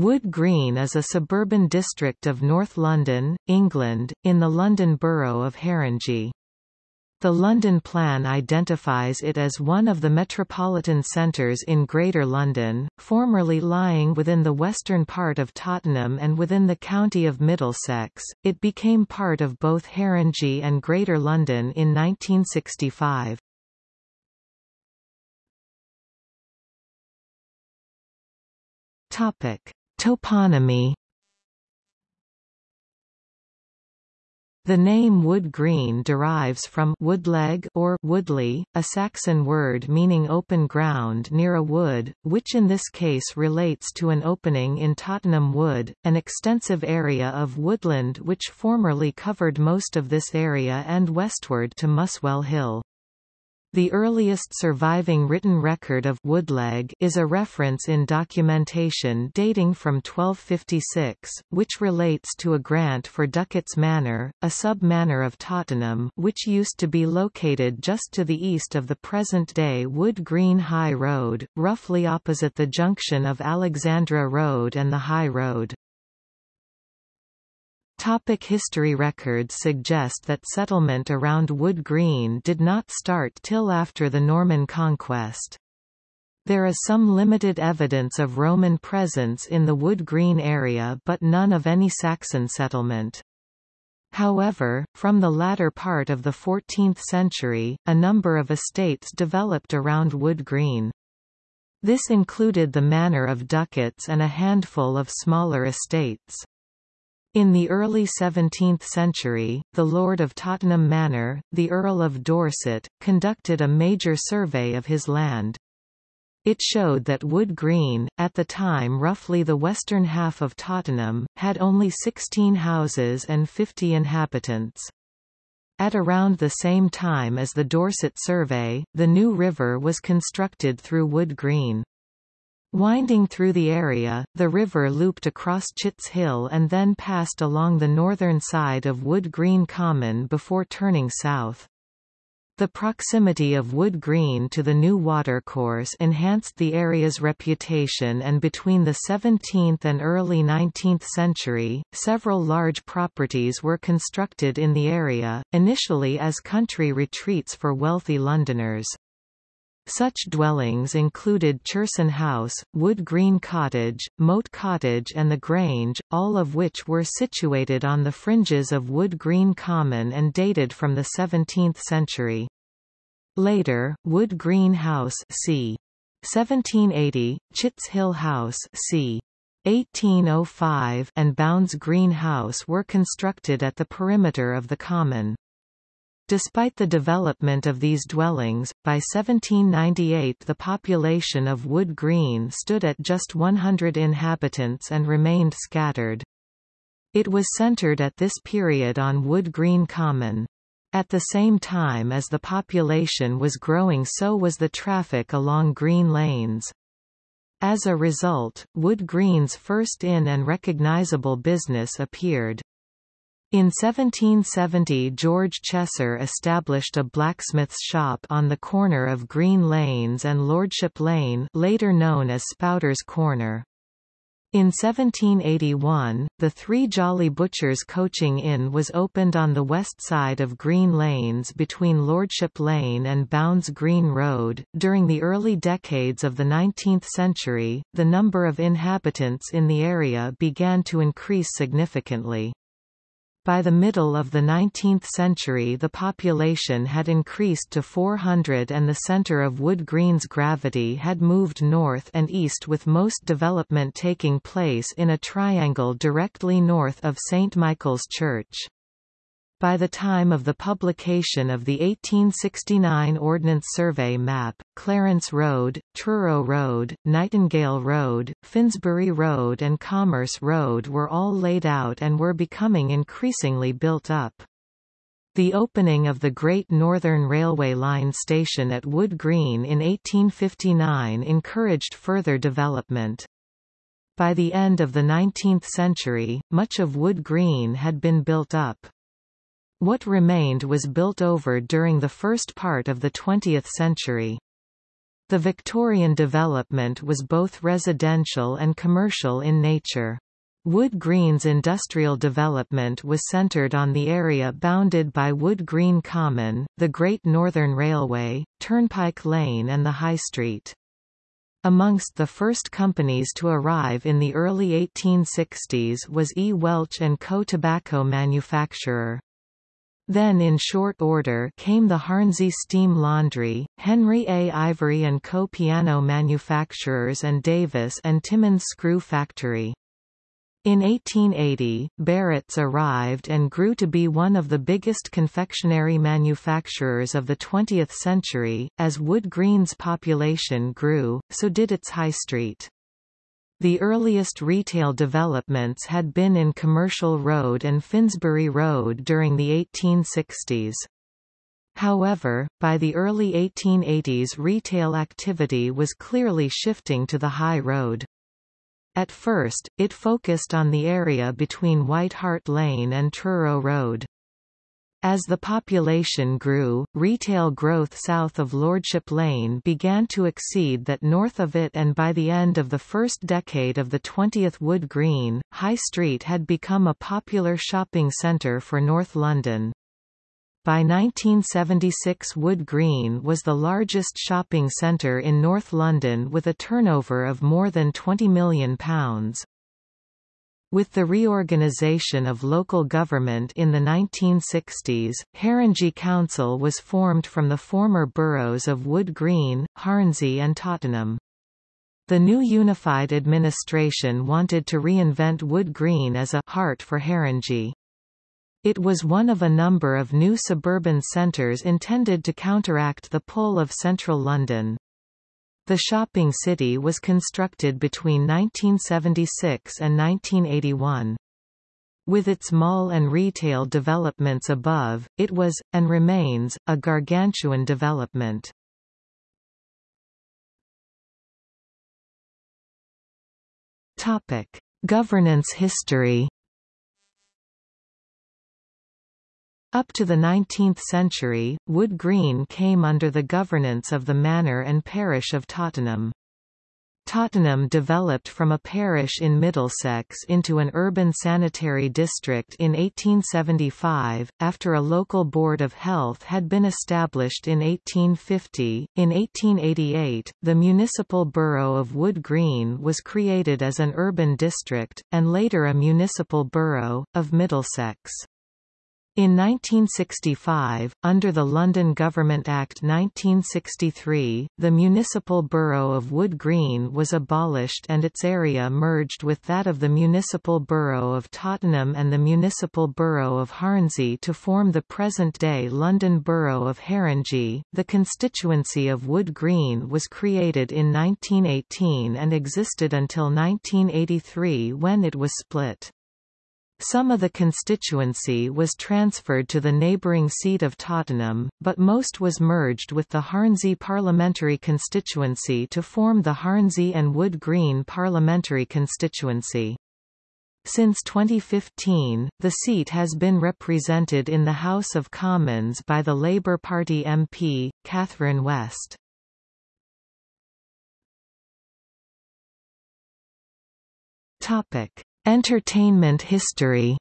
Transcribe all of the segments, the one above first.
Wood Green is a suburban district of North London, England, in the London Borough of Haringey. The London Plan identifies it as one of the metropolitan centres in Greater London, formerly lying within the western part of Tottenham and within the county of Middlesex. It became part of both Haringey and Greater London in 1965. Topic: Toponymy The name Wood Green derives from woodleg or woodley, a Saxon word meaning open ground near a wood, which in this case relates to an opening in Tottenham Wood, an extensive area of woodland which formerly covered most of this area and westward to Muswell Hill. The earliest surviving written record of Woodleg is a reference in documentation dating from 1256, which relates to a grant for Duckett's Manor, a sub-manor of Tottenham which used to be located just to the east of the present-day Wood Green High Road, roughly opposite the junction of Alexandra Road and the High Road. Topic history Records suggest that settlement around Wood Green did not start till after the Norman conquest. There is some limited evidence of Roman presence in the Wood Green area but none of any Saxon settlement. However, from the latter part of the 14th century, a number of estates developed around Wood Green. This included the manor of Duckett's and a handful of smaller estates. In the early 17th century, the Lord of Tottenham Manor, the Earl of Dorset, conducted a major survey of his land. It showed that Wood Green, at the time roughly the western half of Tottenham, had only 16 houses and 50 inhabitants. At around the same time as the Dorset survey, the new river was constructed through Wood Green. Winding through the area, the river looped across Chitts Hill and then passed along the northern side of Wood Green Common before turning south. The proximity of Wood Green to the new watercourse enhanced the area's reputation and between the 17th and early 19th century, several large properties were constructed in the area, initially as country retreats for wealthy Londoners. Such dwellings included Cherson House, Wood Green Cottage, Moat Cottage and The Grange, all of which were situated on the fringes of Wood Green Common and dated from the 17th century. Later, Wood Green House c. 1780, Chitts Hill House c. 1805 and Bounds Green House were constructed at the perimeter of the common. Despite the development of these dwellings, by 1798 the population of Wood Green stood at just 100 inhabitants and remained scattered. It was centred at this period on Wood Green Common. At the same time as the population was growing so was the traffic along green lanes. As a result, Wood Green's first inn and recognisable business appeared. In 1770 George Chesser established a blacksmith's shop on the corner of Green Lanes and Lordship Lane later known as Spouter's Corner. In 1781, the Three Jolly Butchers Coaching Inn was opened on the west side of Green Lanes between Lordship Lane and Bounds Green Road. During the early decades of the 19th century, the number of inhabitants in the area began to increase significantly. By the middle of the 19th century the population had increased to 400 and the center of Wood Green's gravity had moved north and east with most development taking place in a triangle directly north of St. Michael's Church. By the time of the publication of the 1869 Ordnance Survey map, Clarence Road, Truro Road, Nightingale Road, Finsbury Road and Commerce Road were all laid out and were becoming increasingly built up. The opening of the Great Northern Railway Line station at Wood Green in 1859 encouraged further development. By the end of the 19th century, much of Wood Green had been built up. What remained was built over during the first part of the 20th century. The Victorian development was both residential and commercial in nature. Wood Green's industrial development was centred on the area bounded by Wood Green Common, the Great Northern Railway, Turnpike Lane and the High Street. Amongst the first companies to arrive in the early 1860s was E. Welch & Co. tobacco manufacturer. Then in short order came the Hornsey Steam Laundry, Henry A. Ivory & Co. piano manufacturers and Davis and Timmins Screw Factory. In 1880, Barratt's arrived and grew to be one of the biggest confectionery manufacturers of the 20th century. As Wood Green's population grew, so did its high street. The earliest retail developments had been in Commercial Road and Finsbury Road during the 1860s. However, by the early 1880s retail activity was clearly shifting to the High Road. At first, it focused on the area between White Hart Lane and Truro Road. As the population grew, retail growth south of Lordship Lane began to exceed that north of it and by the end of the first decade of the 20th Wood Green, High Street had become a popular shopping centre for North London. By 1976 Wood Green was the largest shopping centre in North London with a turnover of more than £20 million. With the reorganisation of local government in the 1960s, Haringey Council was formed from the former boroughs of Wood Green, Hornsey and Tottenham. The new unified administration wanted to reinvent Wood Green as a «heart for Haringey. It was one of a number of new suburban centres intended to counteract the pull of central London. The shopping city was constructed between 1976 and 1981. With its mall and retail developments above, it was, and remains, a gargantuan development. Governance history Up to the 19th century, Wood Green came under the governance of the manor and parish of Tottenham. Tottenham developed from a parish in Middlesex into an urban sanitary district in 1875, after a local board of health had been established in 1850. In 1888, the municipal borough of Wood Green was created as an urban district, and later a municipal borough, of Middlesex. In 1965, under the London Government Act 1963, the municipal borough of Wood Green was abolished and its area merged with that of the municipal borough of Tottenham and the municipal borough of Hornsey to form the present-day London Borough of Haringey. The constituency of Wood Green was created in 1918 and existed until 1983 when it was split. Some of the constituency was transferred to the neighbouring seat of Tottenham, but most was merged with the Hornsey parliamentary constituency to form the Hornsey and Wood Green parliamentary constituency. Since 2015, the seat has been represented in the House of Commons by the Labour Party MP, Catherine West. Topic: Entertainment history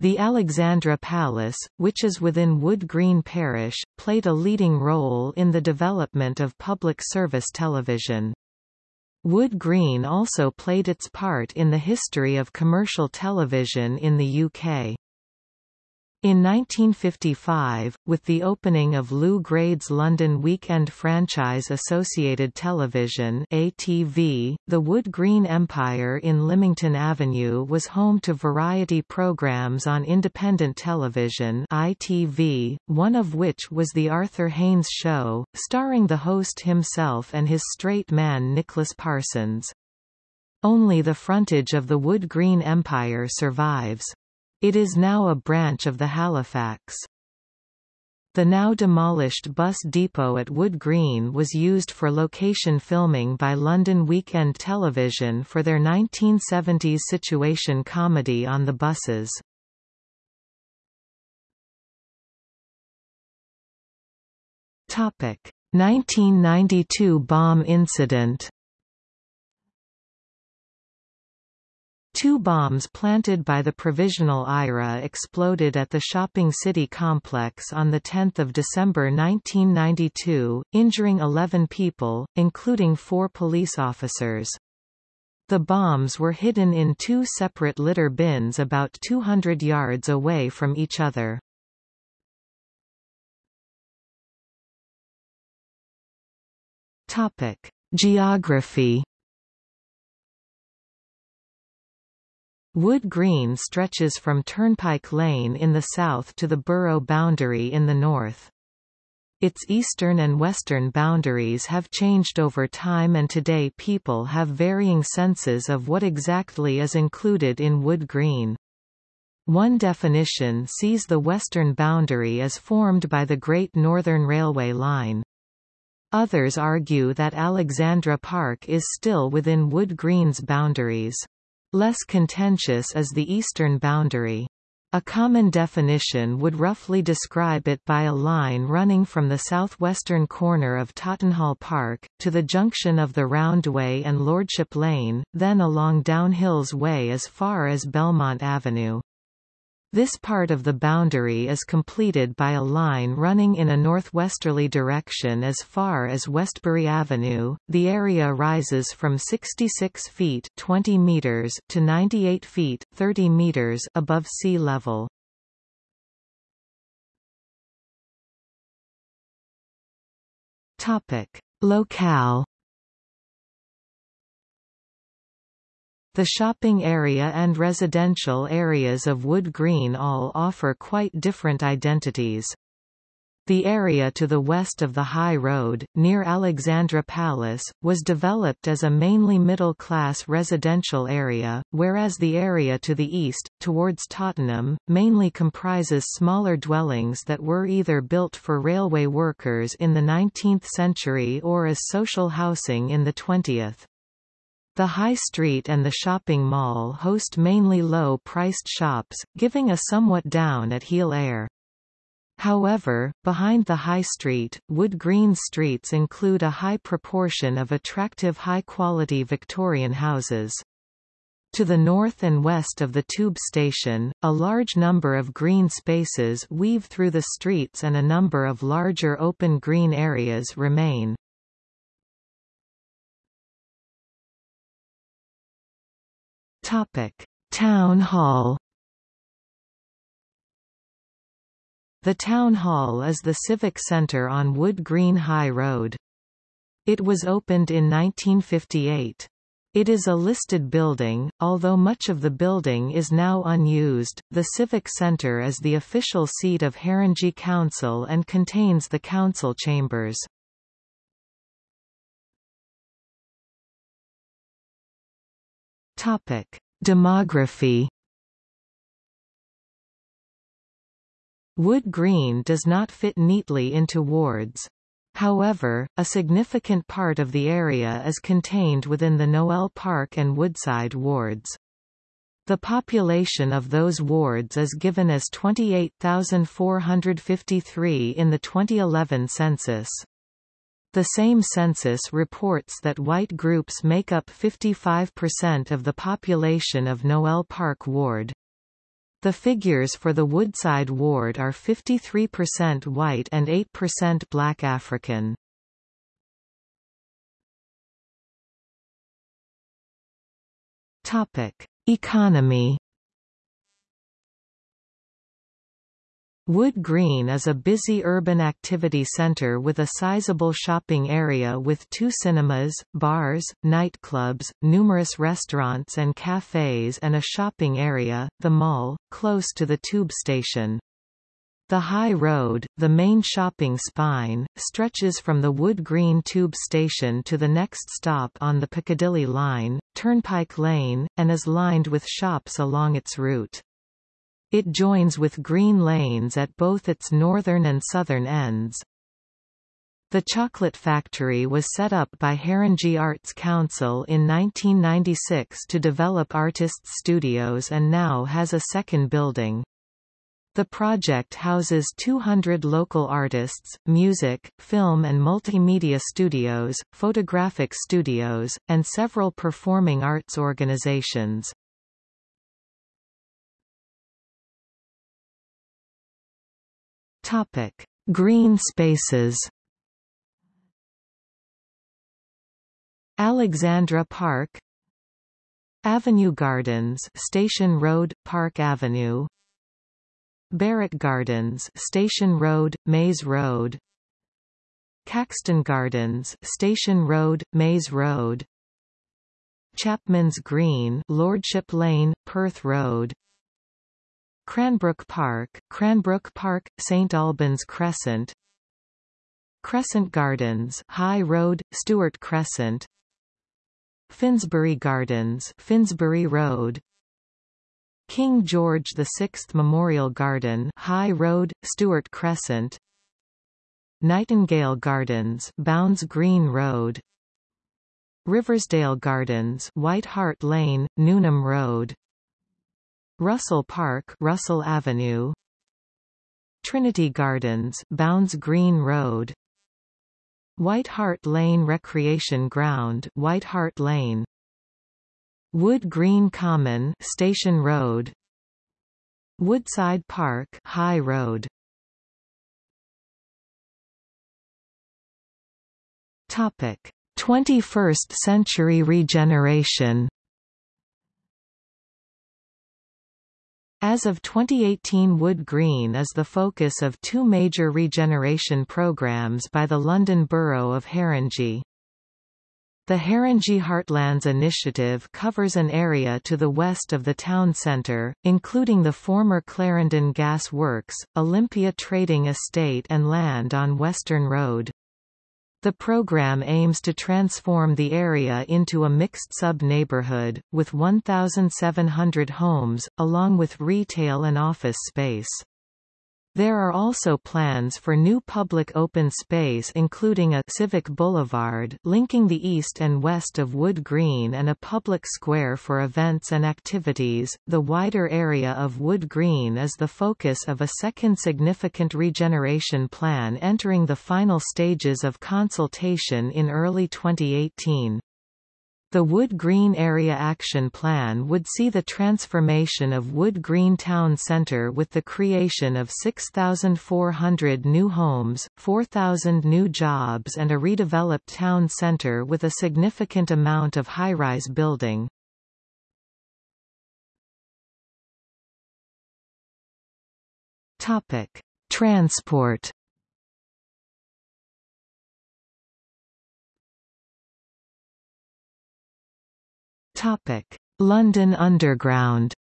The Alexandra Palace, which is within Wood Green Parish, played a leading role in the development of public service television. Wood Green also played its part in the history of commercial television in the UK. In 1955, with the opening of Lew Grade's London Weekend franchise Associated Television ATV, the Wood Green Empire in Lymington Avenue was home to variety programs on independent television ITV, one of which was The Arthur Haynes Show, starring the host himself and his straight man Nicholas Parsons. Only the frontage of the Wood Green Empire survives. It is now a branch of the Halifax. The now demolished bus depot at Wood Green was used for location filming by London Weekend Television for their 1970s situation comedy on the buses. Topic: 1992 bomb incident Two bombs planted by the Provisional IRA exploded at the Shopping City complex on 10 December 1992, injuring 11 people, including four police officers. The bombs were hidden in two separate litter bins about 200 yards away from each other. Geography Wood Green stretches from Turnpike Lane in the south to the borough boundary in the north. Its eastern and western boundaries have changed over time and today people have varying senses of what exactly is included in Wood Green. One definition sees the western boundary as formed by the Great Northern Railway line. Others argue that Alexandra Park is still within Wood Green's boundaries. Less contentious is the eastern boundary. A common definition would roughly describe it by a line running from the southwestern corner of Tottenhall Park, to the junction of the Roundway and Lordship Lane, then along Downhills Way as far as Belmont Avenue. This part of the boundary is completed by a line running in a northwesterly direction as far as Westbury Avenue. The area rises from 66 feet 20 meters to 98 feet 30 meters above sea level. Topic: Locale The shopping area and residential areas of Wood Green all offer quite different identities. The area to the west of the High Road, near Alexandra Palace, was developed as a mainly middle-class residential area, whereas the area to the east, towards Tottenham, mainly comprises smaller dwellings that were either built for railway workers in the 19th century or as social housing in the 20th. The High Street and the shopping mall host mainly low-priced shops, giving a somewhat down-at-heel air. However, behind the High Street, Wood Green streets include a high proportion of attractive high-quality Victorian houses. To the north and west of the tube station, a large number of green spaces weave through the streets and a number of larger open green areas remain. Town Hall. The Town Hall is the civic centre on Wood Green High Road. It was opened in 1958. It is a listed building, although much of the building is now unused. The Civic Centre is the official seat of Haringey Council and contains the council chambers. Topic: Demography Wood Green does not fit neatly into wards. However, a significant part of the area is contained within the Noel Park and Woodside wards. The population of those wards is given as 28,453 in the 2011 census. The same census reports that white groups make up 55% of the population of Noel Park Ward. The figures for the Woodside Ward are 53% white and 8% black African. Topic: Economy Wood Green is a busy urban activity center with a sizable shopping area with two cinemas, bars, nightclubs, numerous restaurants and cafes and a shopping area, the Mall, close to the tube station. The High Road, the main shopping spine, stretches from the Wood Green tube station to the next stop on the Piccadilly line, Turnpike Lane, and is lined with shops along its route. It joins with green lanes at both its northern and southern ends. The chocolate factory was set up by Haringey Arts Council in 1996 to develop artists' studios and now has a second building. The project houses 200 local artists, music, film and multimedia studios, photographic studios, and several performing arts organizations. Topic: Green spaces. Alexandra Park Avenue Gardens Station Road, Park Avenue Barrett Gardens Station Road, Mayes Road Caxton Gardens Station Road, Mayes Road Chapman's Green Lordship Lane, Perth Road Cranbrook Park, Cranbrook Park, St Albans Crescent. Crescent Gardens High Road, Stuart Crescent. Finsbury Gardens Finsbury Road. King George VI Memorial Garden High Road, Stuart Crescent. Nightingale Gardens Bounds Green Road. Riversdale Gardens White Hart Lane, Newnham Road Russell Park Russell Avenue. Trinity Gardens Bounds Green Road. White Hart Lane Recreation Ground White Hart Lane. Wood Green Common Station Road. Woodside Park High Road. Topic 21st century regeneration As of 2018 Wood Green is the focus of two major regeneration programs by the London Borough of Haringey. The Haringey Heartlands initiative covers an area to the west of the town centre, including the former Clarendon Gas Works, Olympia Trading Estate and land on Western Road. The program aims to transform the area into a mixed sub-neighborhood, with 1,700 homes, along with retail and office space. There are also plans for new public open space including a civic boulevard linking the east and west of Wood Green and a public square for events and activities. The wider area of Wood Green is the focus of a second significant regeneration plan entering the final stages of consultation in early 2018. The Wood Green Area Action Plan would see the transformation of Wood Green Town Centre with the creation of 6,400 new homes, 4,000 new jobs and a redeveloped town centre with a significant amount of high-rise building. Transport Topic: London Underground.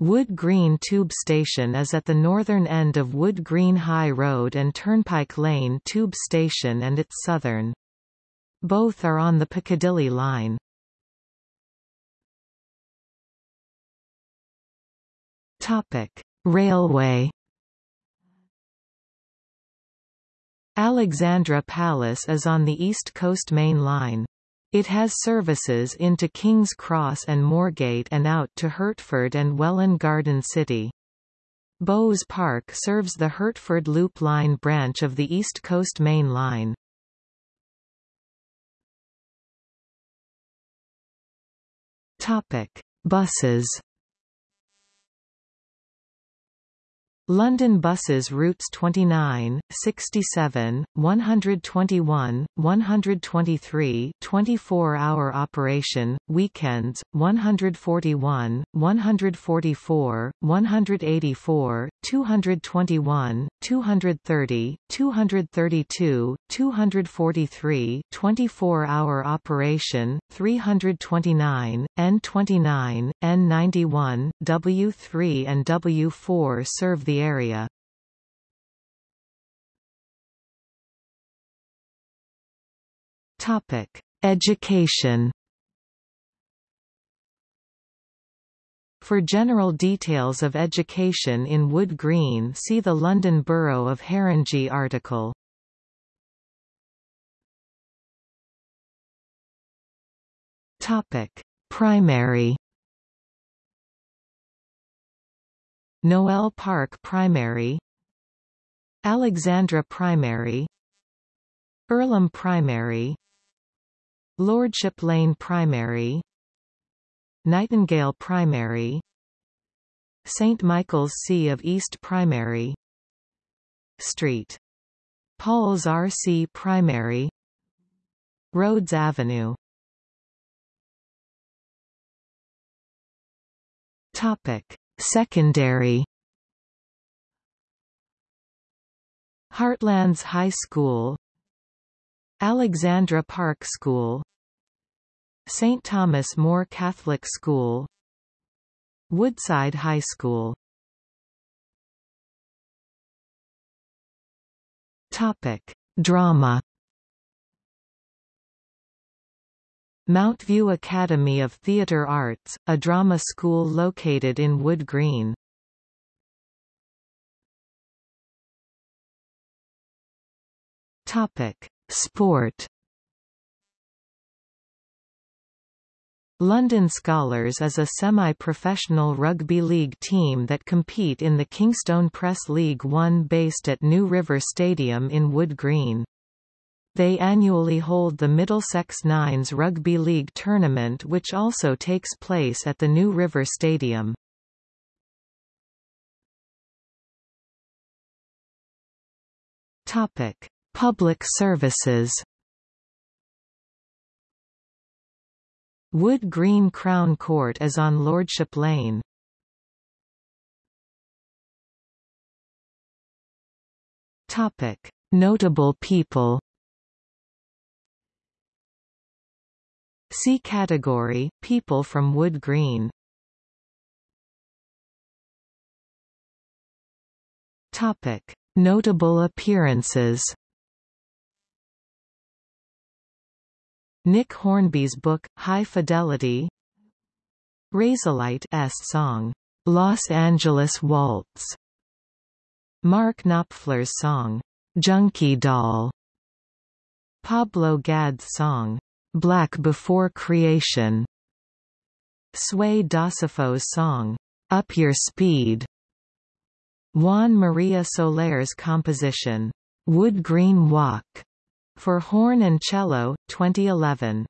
Wood Green Tube Station is at the northern end of Wood Green High Road and Turnpike Lane Tube Station and its southern. Both are on the Piccadilly line. Topic: Railway Alexandra Palace is on the East Coast Main Line. It has services into King's Cross and Moorgate and out to Hertford and Welwyn Garden City. Bowes Park serves the Hertford Loop Line branch of the East Coast Main Line. Topic: Buses London buses routes 29, 67, 121, 123 24-hour operation, weekends, 141, 144, 184, 221, 230, 232, 243 24-hour operation, 329, N29, N91, W3 and W4 serve the area. Topic: Education. For general details of education in Wood Green see the London Borough of Haringey article. Topic: Primary. Noel Park Primary. Alexandra Primary. Earlham Primary. Lordship Lane Primary Nightingale Primary St Michael's C of East Primary Street. Paul's RC Primary Rhodes Avenue Topic. Secondary Heartlands High School Alexandra Park School St. Thomas More Catholic School Woodside High School Topic. Drama Mountview Academy of Theatre Arts, a drama school located in Wood Green. Topic: Sport. London Skolars is a semi-professional rugby league team that compete in the Kingstone Press League One based at New River Stadium in Wood Green. They annually hold the Middlesex Nines Rugby League tournament which also takes place at the New River Stadium. Public services Wood Green Crown Court is on Lordship Lane. Topic: Notable people. See category, people from Wood Green. Topic: Notable appearances. Nick Hornby's book, High Fidelity Razorlight's song, Los Angeles Waltz Mark Knopfler's song, Junkie Doll Pablo Gad's song, Black Before Creation Sway DaSafo's song, Up Your Speed Juan Maria Solare's composition, Wood Green Walk for horn and cello, 2011.